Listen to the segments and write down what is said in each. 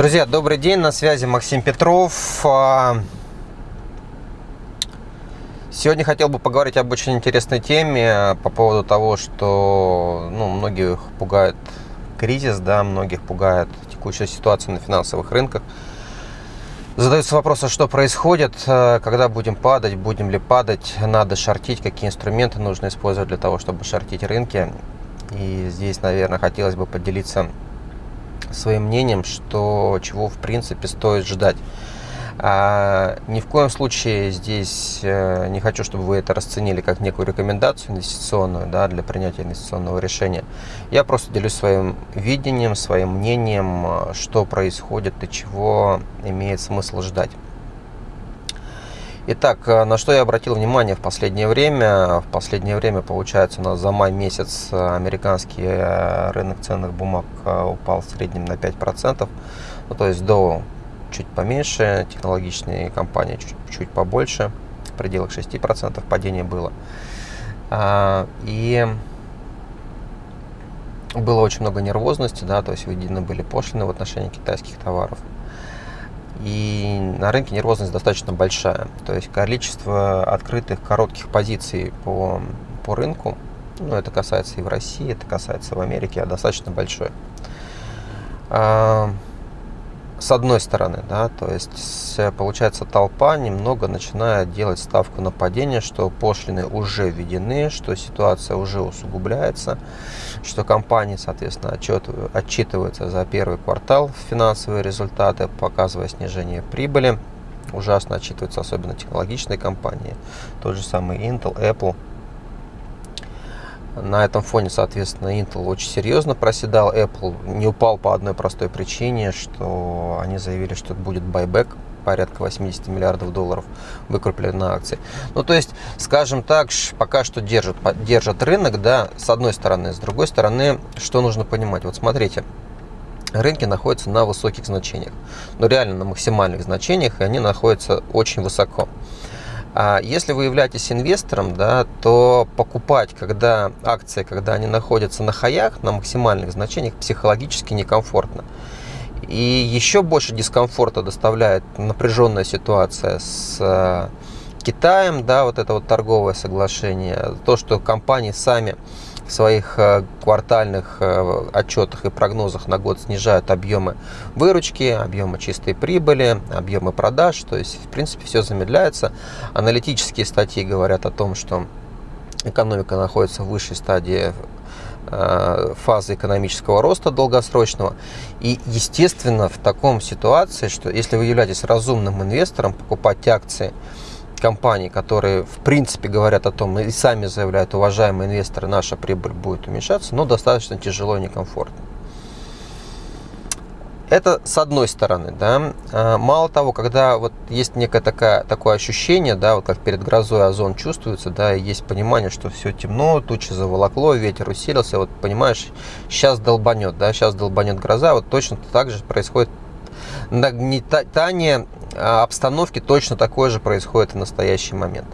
Друзья, добрый день, на связи Максим Петров. А, сегодня хотел бы поговорить об очень интересной теме по поводу того, что ну, многих пугает кризис, да, многих пугает текущая ситуация на финансовых рынках. Задаются вопросы, что происходит, а, когда будем падать, будем ли падать, надо шортить, какие инструменты нужно использовать для того, чтобы шортить рынки. И здесь, наверное, хотелось бы поделиться своим мнением, что чего в принципе стоит ждать. А, ни в коем случае здесь э, не хочу, чтобы вы это расценили как некую рекомендацию инвестиционную да, для принятия инвестиционного решения. Я просто делюсь своим видением, своим мнением, э, что происходит и чего имеет смысл ждать. Итак, э, на что я обратил внимание в последнее время? В последнее время, получается, у нас за май месяц э, американский э, рынок ценных бумаг упал в среднем на 5%, ну, то есть до чуть поменьше, технологичные компании чуть, чуть побольше, в пределах 6% падение было. А, и было очень много нервозности, да, то есть введены были пошлины в отношении китайских товаров. И на рынке нервозность достаточно большая. То есть количество открытых коротких позиций по, по рынку, ну, это касается и в России, это касается в Америке, а достаточно большое. С одной стороны, да, то есть получается толпа немного начинает делать ставку на падение, что пошлины уже введены, что ситуация уже усугубляется, что компании, соответственно, отчет, отчитываются за первый квартал финансовые результаты, показывая снижение прибыли. Ужасно отчитываются особенно технологичные компании, тот же самый Intel, Apple – на этом фоне, соответственно, Intel очень серьезно проседал. Apple не упал по одной простой причине, что они заявили, что будет байбек порядка 80 миллиардов долларов выкупили на акции. Ну, то есть, скажем так, пока что держат, держат рынок, да, с одной стороны. С другой стороны, что нужно понимать? Вот смотрите, рынки находятся на высоких значениях. Ну, реально на максимальных значениях, и они находятся очень высоко. А если вы являетесь инвестором, да, то покупать, когда акции, когда они находятся на хаях, на максимальных значениях, психологически некомфортно. И еще больше дискомфорта доставляет напряженная ситуация с э, Китаем, да, вот это вот торговое соглашение, то, что компании сами своих э, квартальных э, отчетах и прогнозах на год снижают объемы выручки, объемы чистой прибыли, объемы продаж. То есть, в принципе, все замедляется. Аналитические статьи говорят о том, что экономика находится в высшей стадии э, фазы экономического роста долгосрочного. И, естественно, в таком ситуации, что если вы являетесь разумным инвестором, покупать акции – компаний, которые в принципе говорят о том, и сами заявляют, уважаемые инвесторы, наша прибыль будет уменьшаться, но достаточно тяжело и некомфортно. Это с одной стороны, да. А, мало того, когда вот есть некое такое, такое ощущение, да, вот как перед грозой озон чувствуется, да, и есть понимание, что все темно, тучи заволокло, ветер усилился, вот понимаешь, сейчас долбанет, да, сейчас долбанет гроза, вот точно так же происходит нагнетание а, обстановки точно такое же происходит в настоящий момент.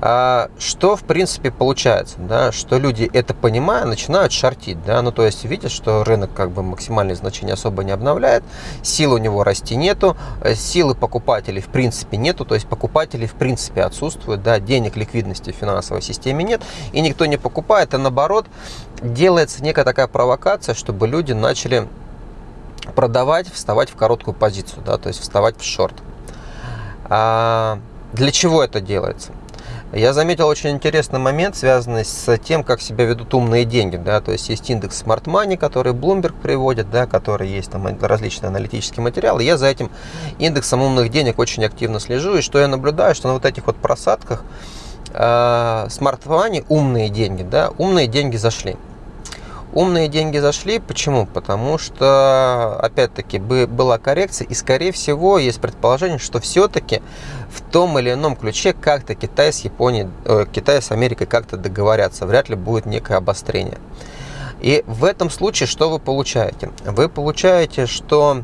А, что, в принципе, получается, да, что люди это понимая, начинают шортить, да, ну, то есть видят, что рынок как бы максимальные значения особо не обновляет, сил у него расти нету, э, силы покупателей в принципе нету, то есть покупателей в принципе отсутствуют, да, денег, ликвидности в финансовой системе нет, и никто не покупает, а наоборот делается некая такая провокация, чтобы люди начали продавать, вставать в короткую позицию, да, то есть вставать в шорт. А для чего это делается? Я заметил очень интересный момент, связанный с тем, как себя ведут умные деньги. Да? То есть есть индекс Smart Money, который Bloomberg приводит, да, который есть там различные аналитические материалы. Я за этим индексом умных денег очень активно слежу. И что я наблюдаю, что на вот этих вот просадках э, Smart Money, умные деньги, да, умные деньги зашли. Умные деньги зашли. Почему? Потому что, опять-таки, была коррекция. И, скорее всего, есть предположение, что все-таки в том или ином ключе как-то Китай с Японией, э, Китай с Америкой как-то договорятся. Вряд ли будет некое обострение. И в этом случае что вы получаете? Вы получаете, что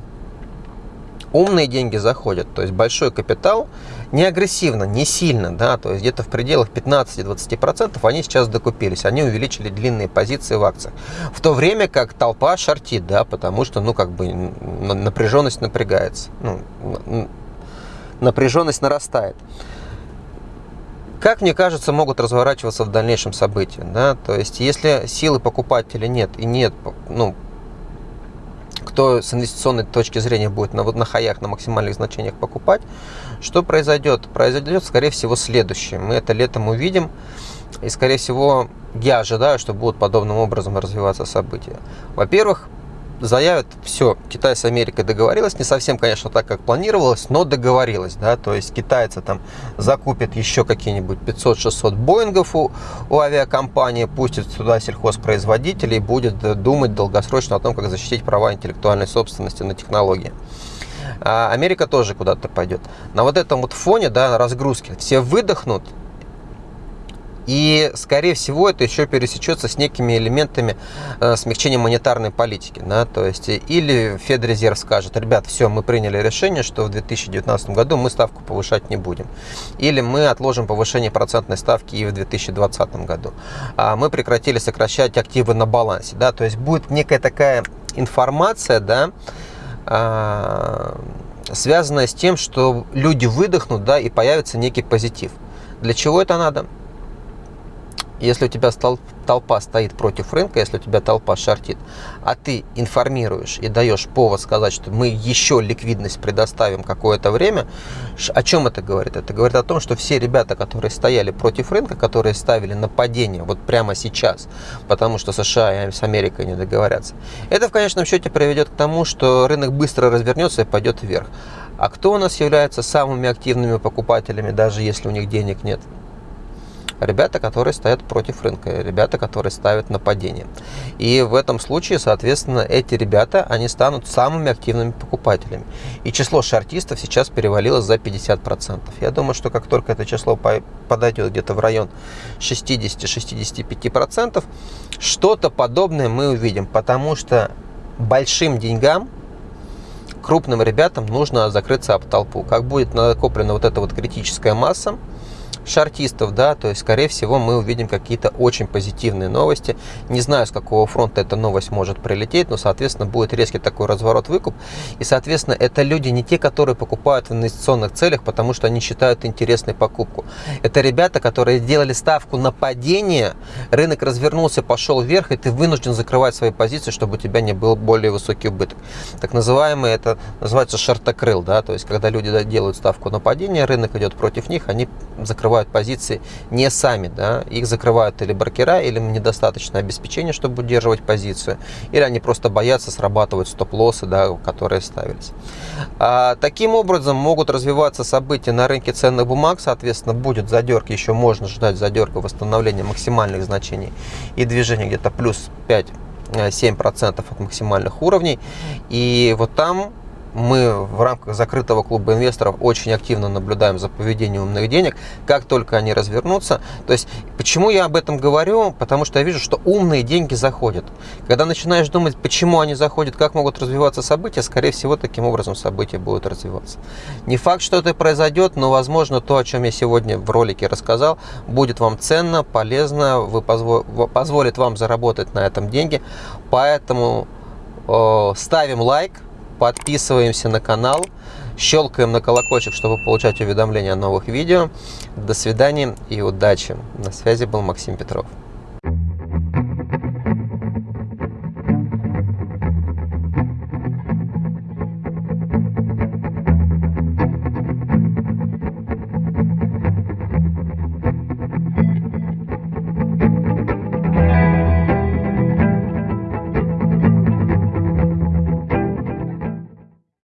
умные деньги заходят, то есть большой капитал, не агрессивно, не сильно, да, то есть где-то в пределах 15-20% они сейчас докупились, они увеличили длинные позиции в акциях. В то время как толпа шортит, да, потому что, ну, как бы напряженность напрягается, ну, напряженность нарастает. Как мне кажется, могут разворачиваться в дальнейшем события, да, то есть если силы покупателя нет и нет, ну, кто с инвестиционной точки зрения будет на, на хаях, на максимальных значениях покупать, что произойдет? Произойдет, скорее всего, следующее. Мы это летом увидим, и, скорее всего, я ожидаю, что будут подобным образом развиваться события. Во-первых, заявят, все, Китай с Америкой договорилась, не совсем, конечно, так, как планировалось, но договорилась, да, то есть китайцы там закупят еще какие-нибудь 500-600 Боингов у, у авиакомпании, пустят туда сельхозпроизводителей будет думать долгосрочно о том, как защитить права интеллектуальной собственности на технологии. А Америка тоже куда-то пойдет. На вот этом вот фоне, да, разгрузки, все выдохнут, и, скорее всего, это еще пересечется с некими элементами э, смягчения монетарной политики. Да? То есть, или Федрезерв скажет, ребят, все, мы приняли решение, что в 2019 году мы ставку повышать не будем. Или мы отложим повышение процентной ставки и в 2020 году. А мы прекратили сокращать активы на балансе. Да? То есть, будет некая такая информация, да, э, связанная с тем, что люди выдохнут, да, и появится некий позитив. Для чего это надо? Если у тебя толпа стоит против рынка, если у тебя толпа шортит, а ты информируешь и даешь повод сказать, что мы еще ликвидность предоставим какое-то время, о чем это говорит? Это говорит о том, что все ребята, которые стояли против рынка, которые ставили на падение вот прямо сейчас, потому что США и с Америкой не договорятся, это в конечном счете приведет к тому, что рынок быстро развернется и пойдет вверх. А кто у нас является самыми активными покупателями, даже если у них денег нет? Ребята, которые стоят против рынка, ребята, которые ставят нападение. И в этом случае, соответственно, эти ребята, они станут самыми активными покупателями. И число шартистов сейчас перевалило за 50%. Я думаю, что как только это число подойдет где-то в район 60-65%, что-то подобное мы увидим, потому что большим деньгам крупным ребятам нужно закрыться об толпу. Как будет накоплена вот эта вот критическая масса, шартистов, да, то есть, скорее всего, мы увидим какие-то очень позитивные новости. Не знаю, с какого фронта эта новость может прилететь, но, соответственно, будет резкий такой разворот-выкуп. И, соответственно, это люди не те, которые покупают в инвестиционных целях, потому что они считают интересной покупку. Это ребята, которые делали ставку на падение, рынок развернулся, пошел вверх, и ты вынужден закрывать свои позиции, чтобы у тебя не был более высокий убыток. Так называемый, это называется шартокрыл, да, то есть, когда люди делают ставку на падение, рынок идет против них, они закрывают позиции не сами, да, их закрывают или брокера, или недостаточно обеспечения, чтобы удерживать позицию, или они просто боятся срабатывать стоп-лоссы, да, которые ставились. А, таким образом могут развиваться события на рынке ценных бумаг, соответственно, будет задерг, еще можно ждать задерга восстановления максимальных значений и движения где-то плюс 5-7% от максимальных уровней. И вот там мы в рамках закрытого клуба инвесторов очень активно наблюдаем за поведением умных денег, как только они развернутся. То есть, почему я об этом говорю? Потому что я вижу, что умные деньги заходят. Когда начинаешь думать, почему они заходят, как могут развиваться события, скорее всего, таким образом события будут развиваться. Не факт, что это произойдет, но, возможно, то, о чем я сегодня в ролике рассказал, будет вам ценно, полезно, вы позво позволит вам заработать на этом деньги. Поэтому э, ставим лайк, подписываемся на канал, щелкаем на колокольчик, чтобы получать уведомления о новых видео. До свидания и удачи. На связи был Максим Петров.